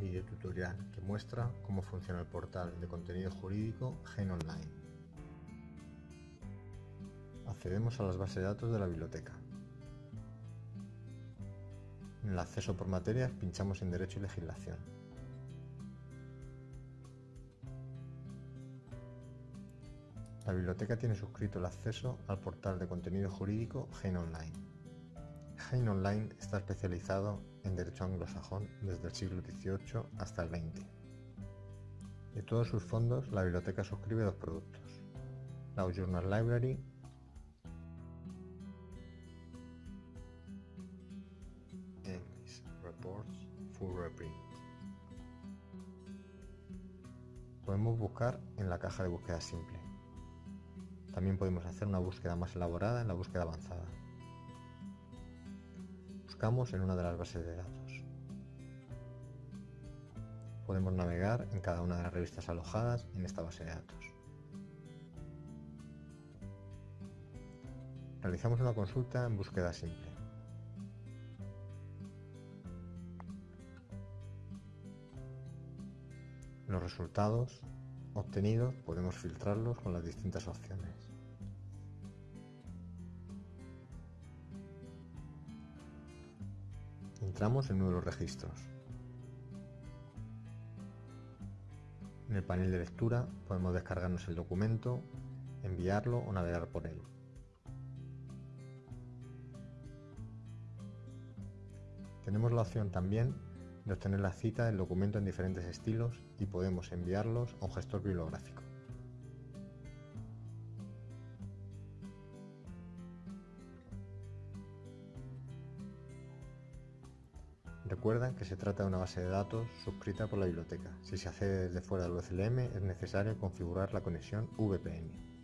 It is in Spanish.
video tutorial que muestra cómo funciona el portal de contenido jurídico Gen Online. Accedemos a las bases de datos de la biblioteca. En el acceso por materias pinchamos en Derecho y Legislación. La biblioteca tiene suscrito el acceso al portal de contenido jurídico Gen Online. Hein Online está especializado en derecho anglosajón desde el siglo XVIII hasta el XX. De todos sus fondos, la biblioteca suscribe dos productos, la Journal Library English Reports Full Reprint. Podemos buscar en la caja de búsqueda simple. También podemos hacer una búsqueda más elaborada en la búsqueda avanzada en una de las bases de datos. Podemos navegar en cada una de las revistas alojadas en esta base de datos. Realizamos una consulta en búsqueda simple. Los resultados obtenidos podemos filtrarlos con las distintas opciones. Entramos en uno de los registros. En el panel de lectura podemos descargarnos el documento, enviarlo o navegar por él. Tenemos la opción también de obtener la cita del documento en diferentes estilos y podemos enviarlos a un gestor bibliográfico. Recuerda que se trata de una base de datos suscrita por la biblioteca. Si se accede desde fuera del UCLM es necesario configurar la conexión VPN.